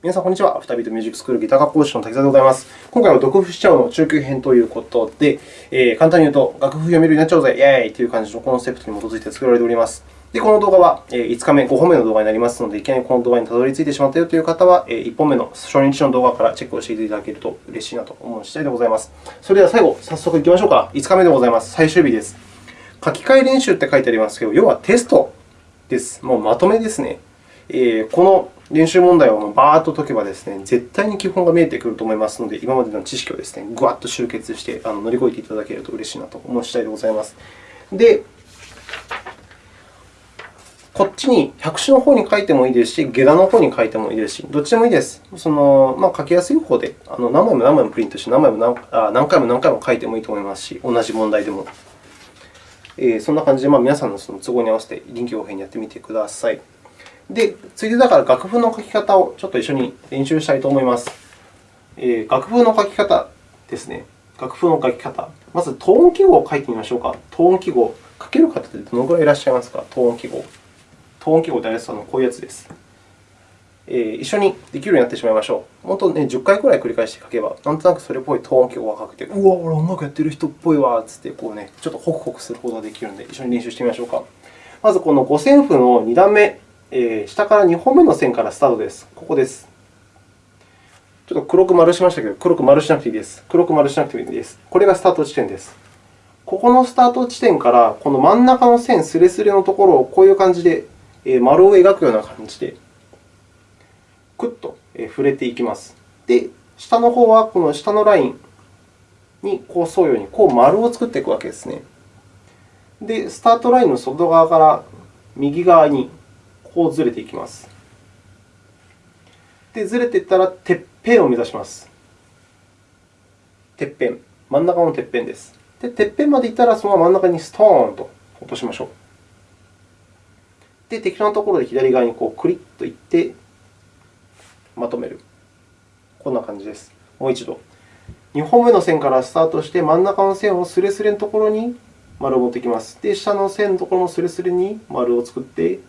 皆さん、こんにちは。アフタービートミュージックスクールギター学講師の滝沢でございます。今回は読譜しちゃうの中級編ということで、えー、簡単に言うと、楽譜読めるようになっちゃおうぜ、イェーイという感じのコンセプトに基づいて作られております。で、この動画は5日目、5本目の動画になりますので、いきなりこの動画にたどり着いてしまったよという方は、1本目の初日の動画からチェックをしていただけると嬉しいなと思う次第でございます。それでは最後、早速いきましょうか。5日目でございます。最終日です。書き換え練習って書いてありますけど、要はテストです。もうまとめですね。えー、この練習問題をバーッと解けばですね、絶対に基本が見えてくると思いますので、今までの知識をですね、ぐわっと集結して乗り越えていただけると嬉しいなと思う次第でございます。で、こっちに百種の方に書いてもいいですし、下段の方に書いてもいいですし、どっちでもいいです。そのまあ、書きやすい方であの何枚も何枚もプリントして何枚も何あ何回も何回も書いてもいいと思いますし、同じ問題でも。えー、そんな感じで、まあ、皆さんのその都合に合わせて臨機応変にやってみてください。で、ついでだから楽譜の書き方をちょっと一緒に練習したいと思います。えー、楽譜の書き方ですね。楽譜の書き方。まず、トーン記号を書いてみましょうか。トーン記号。書ける方ってどのくらいいらっしゃいますか？トーン記号。トーン記号ってあれですのこういうやつです。えー、一緒にできるようになってしまいましょう。本当ね、10回くらい繰り返して書けば、なんとなくそれっぽいトーン記号が書けて、うわ、俺音楽やってる人っぽいわつってこう、ね、ちょっとホクホクすることができるので、一緒に練習してみましょうか。まず、この五線譜の2段目えー、下から2本目の線からスタートです。ここです。ちょっと黒く丸しましたけど、黒く丸しなくていいです。黒く丸しなくていいです。これがスタート地点です。ここのスタート地点から、この真ん中の線すれすれのところをこういう感じで丸を描くような感じで、くっと触れていきます。で、下の方はこの下のラインにこう沿うようにこう丸を作っていくわけですね。で、スタートラインの外側から右側にこうずれていきます。で、ずれていったら、てっぺんを目指します。てっぺん。真ん中のてっぺんです。で、てっぺんまでいったら、その真ん中にストーンと落としましょう。で、適当なところで左側にこうクリッといって、まとめる。こんな感じです。もう一度。2本目の線からスタートして、真ん中の線をすれすれのところに丸を持ってきます。で、下の線のところのすれすれに丸を作って、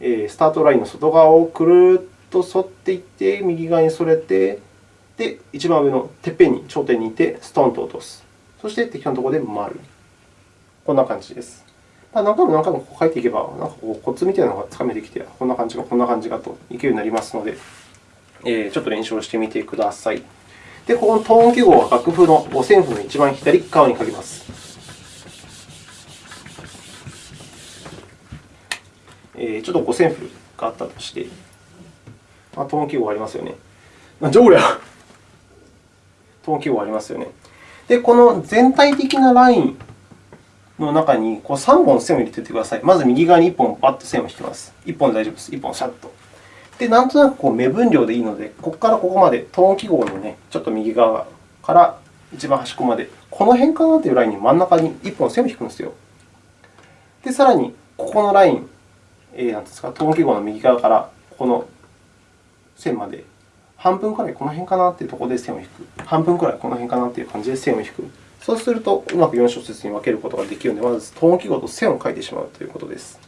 スタートラインの外側をくるっと沿っていって、右側にそれて、で、一番上のてっぺんに、頂点にいて、ストンと落とす。そして適当なところで丸。こんな感じです。何回も何回も書いていけば、なんかこうコツみたいなのがつかめてきて、こんな感じか、こんな感じかといけるようになりますので、えちょっと練習をしてみてください。で、ここのトーン記号は楽譜の五線譜の一番左側に書きます。えー、ちょっと五線譜があったとして、まあ、トーン記号ありますよね。なんじゃこりゃトーン記号ありますよね。で、この全体的なラインの中にこう3本線を入れておいてください。まず右側に1本バッと線を引きます。1本大丈夫です。1本シャッと。で、なんとなくこう目分量でいいので、ここからここまでトーン記号の、ね、ちょっと右側から一番端っこまで、この辺かなというラインに真ん中に1本線を引くんですよ。で、さらにここのライン、えー、なんですか、トーン記号の右側からこの線まで、半分くらいこの辺かなというところで線を引く。半分くらいこの辺かなという感じで線を引く。そうすると、うまく4小節に分けることができるので、まずトーン記号と線を書いてしまうということです。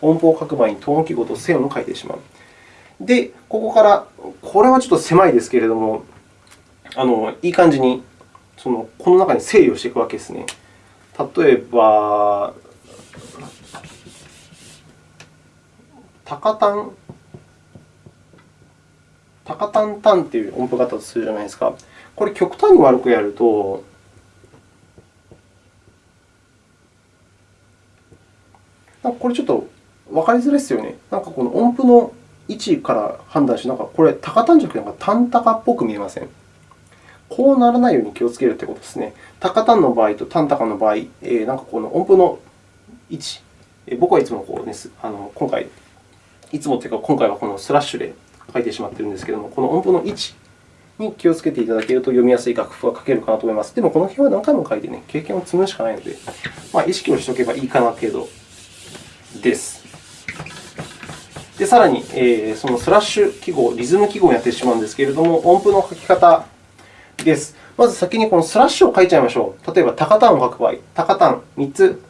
音符を書く前にトーン記号と線を書いてしまう。で、ここから、これはちょっと狭いですけれども、あのいい感じにそのこの中に整理をしていくわけですね。例えば、タタン、タカタンタンという音符があったとするじゃないですか。これ、極端に悪くやると、これちょっと分かりづらいですよね。なんかこの音符の位置から判断して、なんかこれ、タカタンじゃなくて、なんかタンタカっぽく見えませんこうならないように気をつけるということですね。タカタンの場合とタンタカの場合、なんかこの音符の位置、僕はいつもこう、ね、あの今回いつもというか、今回はこのスラッシュで書いてしまっているんですけれども、この音符の位置に気をつけていただけると読みやすい楽譜が書けるかなと思います。でも、この辺は何回も書いて、ね、経験を積むしかないので、まあ、意識をしておけばいいかな程度です。で、さらに、えー、そのスラッシュ記号、リズム記号をやってしまうんですけれども、音符の書き方です。まず先にこのスラッシュを書いちゃいましょう。例えば、タカタンを書く場合、タカタン3つ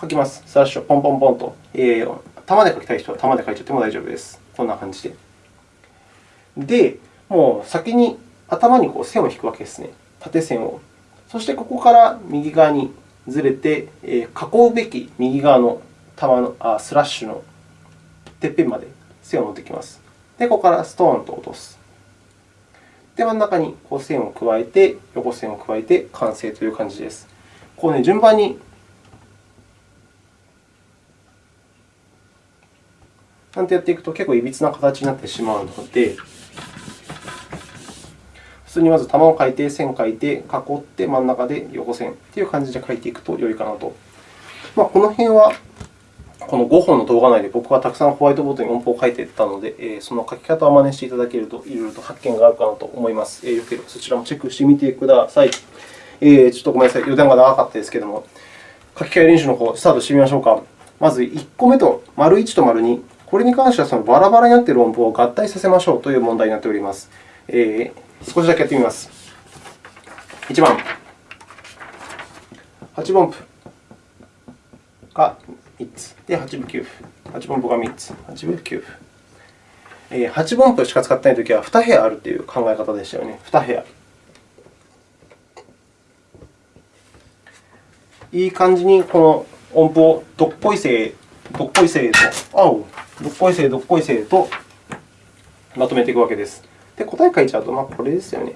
書きます。スラッシュをポンポンポンと。えー玉で書きたい人は玉で書いちゃっても大丈夫です。こんな感じで。で、もう先に頭にこう線を引くわけですね。縦線を。そしてここから右側にずれて、え、囲うべき右側の玉のあスラッシュのてっぺんまで線を持ってきます。で、ここからストーンと落とす。で、真ん中にこう線を加えて、横線を加えて完成という感じです。こうね、順番になんてやっていくと結構いびつな形になってしまうので、普通にまず玉を描いて、線を描いて、囲って真ん中で横線という感じで描いていくと良いかなと。まあ、この辺はこの5本の動画内で僕はたくさんホワイトボードに音符を書いていたので、その書き方を真似していただけると、いろいろと発見があるかなと思います。よければそちらもチェックしてみてください。えー、ちょっとごめんなさい、余談が長かったですけれども、書き換え練習の方、スタートしてみましょうか。まず1個目と、丸1と丸2、これに関してはそのバラバラになっている音符を合体させましょうという問題になっております。えー、少しだけやってみます。1番、8分音符が3つ。で、8分9符。8分音符が3つ。8分9符。えー、8分音符しか使ってないときは2部屋あるという考え方でしたよね。2部屋。いい感じにこの音符をどっこいせいどっこいせいと、あお、どっこいせいどっこいせいとまとめていくわけです。で、答え書いちゃうと、まあ、これですよね。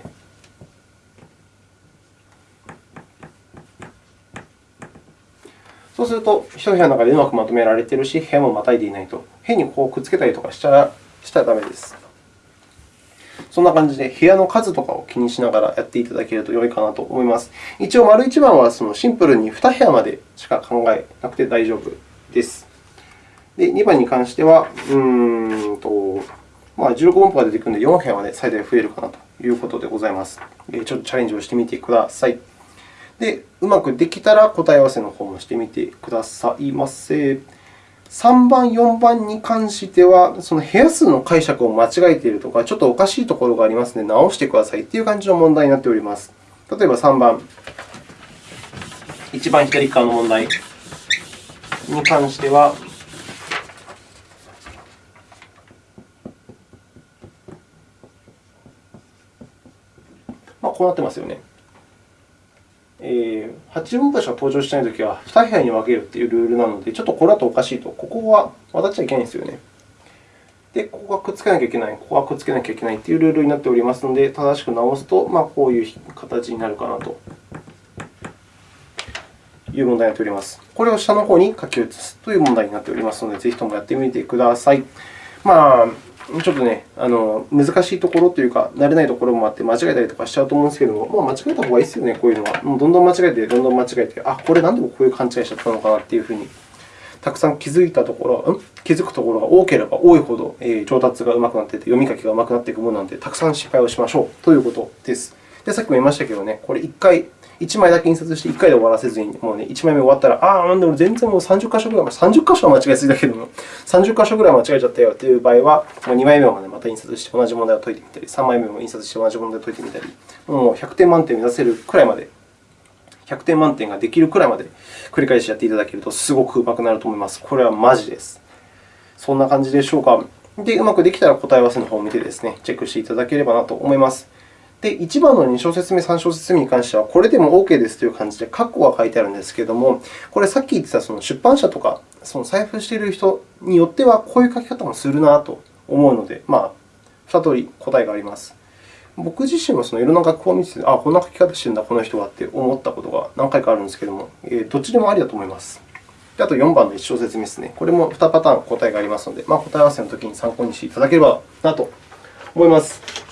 そうすると、一部屋の中でうまくまとめられているし、部屋もまたいでいないと。変にこうくっつけたりとかしたらしたらダメです。そんな感じで部屋の数とかを気にしながらやっていただけると良いかなと思います。一応、丸1番はそのシンプルに2部屋までしか考えなくて大丈夫です。で、2番に関しては、うんとまあ、15音符が出てくるので、4部屋まで最大増えるかなということでございます。ちょっとチャレンジをしてみてください。で、うまくできたら答え合わせの方もしてみてくださいませ。3番、4番に関しては、その部屋数の解釈を間違えているとか、ちょっとおかしいところがありますので、直してくださいという感じの問題になっております。例えば3番、一番左側の問題に関しては、こうなってますよね。えー、8分割が登場しないときは2部屋に分けるというルールなので、ちょっとこれだとおかしいと。ここは渡っちゃいけないんですよね。で、ここがくっつけなきゃいけない、ここはくっつけなきゃいけないというルールになっておりますので、正しく直すと、まあ、こういう形になるかなという問題になっております。これを下の方に書き写すという問題になっておりますので、ぜひともやってみてください。まあ、ちょっとね、あの難しいところというか、慣れないところもあって、間違えたりとかしちゃうと思うんですけども、まあ、間違えた方がいいですよね、こういうのは。もうどんどん間違えて、どんどん間違えて、あ、これなんでこういう勘違いしちゃったのかなっていうふうに、たくさん気づいたところ、ん？気づくところが多ければ多いほど、えー、上達がうまくなっていて、読み書きがうまくなっていくものなので、たくさん失敗をしましょうということです。で、さっきも言いましたけどね、これ1回1枚だけ印刷して1回で終わらせずに、もうね、1枚目終わったら、ああ、で俺全然もう30箇所ぐらい、30箇所は間違えすぎだけども、30箇所ぐらい間違えちゃったよという場合は、もう2枚目までまた印刷して同じ問題を解いてみたり、3枚目も印刷して同じ問題を解いてみたり、もう100点満点を目指せるくらいまで、100点満点ができるくらいまで繰り返しやっていただけると、すごくうまくなると思います。これはマジです。そんな感じでしょうか。で、うまくできたら答え合わせの方を見てですね、チェックしていただければなと思います。で、1番の2小節目、3小節目に関しては、これでも OK ですという感じで、括弧が書いてあるんですけれども、これさっき言ってたその出版社とか、その財布している人によっては、こういう書き方もするなと思うので、まあ、2通り答えがあります。僕自身もそのいろんな学校を見てて、あ、こんな書き方してるんだ、この人はって思ったことが何回かあるんですけれども、どっちでもありだと思います。であと4番の1小節目ですね。これも2パターン答えがありますので、まあ、答え合わせのときに参考にしていただければなと思います。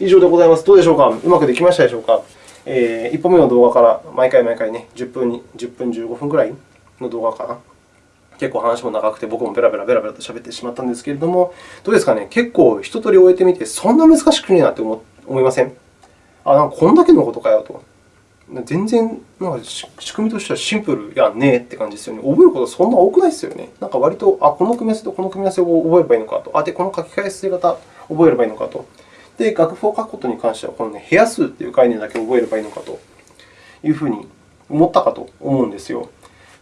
以上でございます。どうでしょうか？うまくできましたでしょうか、えー、1本目の動画から毎回毎回ね、10分に10分、15分くらいの動画かな。結構話も長くて、僕もベラベラベラベラと喋ってしまったんですけれども、どうですかね？結構一通り終えてみて、そんな難しくねえなって思思いません？あ、なんかこんだけのことかよと。全然なんか仕組みとしてはシンプルやんねって感じですよね。覚えることそんな多くないですよね。なんか割と、あ、この組み合わせとこの組み合わせを覚えればいいのかと。あ、で、この書き換え捨て方覚えればいいのかと。で、楽譜を書くことに関しては、この、ね、部屋数という概念だけ覚えればいいのかというふうに思ったかと思うんですよ。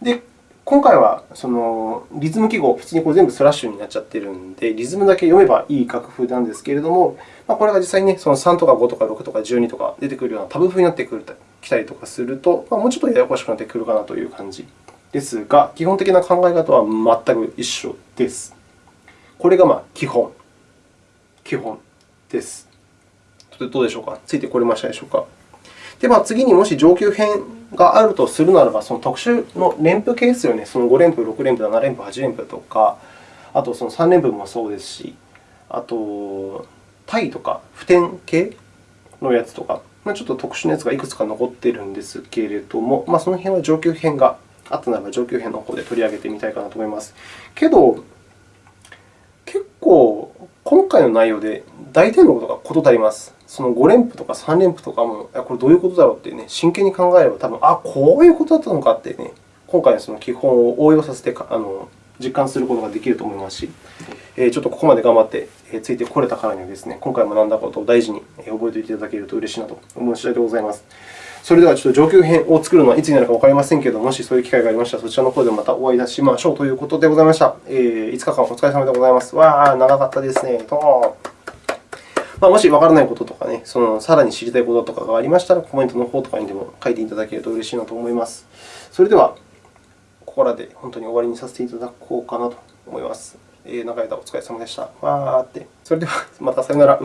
で、今回はそのリズム記号、普通にこれ全部スラッシュになっちゃっているんで、リズムだけ読めばいい楽譜なんですけれども、まあ、これが実際に、ね、その3とか5とか6とか12とか出てくるようなタブ譜になってくるきたりとかすると、まあ、もうちょっとややこしくなってくるかなという感じですが、基本的な考え方は全く一緒です。これがまあ基本、基本です。どうでしょうか？ついてこれましたでしょうか？で、まあ、次にもし上級編があるとするならば、その特殊の連符係数よね、その5連符、6連符、7連符、8連符とか、あとその3連符もそうですし、あと、対とか普天形のやつとか、ちょっと特殊なやつがいくつか残っているんですけれども、まあ、その辺は上級編があったならば上級編の方で取り上げてみたいかなと思います。けど、結構今回の内容で大体のことが事足ります。その5連符とか3連符とかも、これどういうことだろうって、ね、真剣に考えれば、多分あ、こういうことだったのかって、ね、今回のその基本を応用させてあの実感することができると思いますしえ、ちょっとここまで頑張ってついてこれたからにはですね、今回学んだことを大事に覚えておいていただけると嬉しいなと思う次第でございます。それでは、ちょっと上級編を作るのはいつになるかわかりませんけれども、もしそういう機会がありましたら、そちらの方でまたお会いいたしましょうということでございました。えー、5日間お疲れ様でございます。わあ、長かったですね。とまあ、もしわからないこととかね、そのさらに知りたいこととかがありましたら、コメントの方とかにでも書いていただけると嬉しいなと思います。それでは、ここらで本当に終わりにさせていただこうかなと思います。えー、長い間お疲れ様でした。わーって。それでは、またさよなら。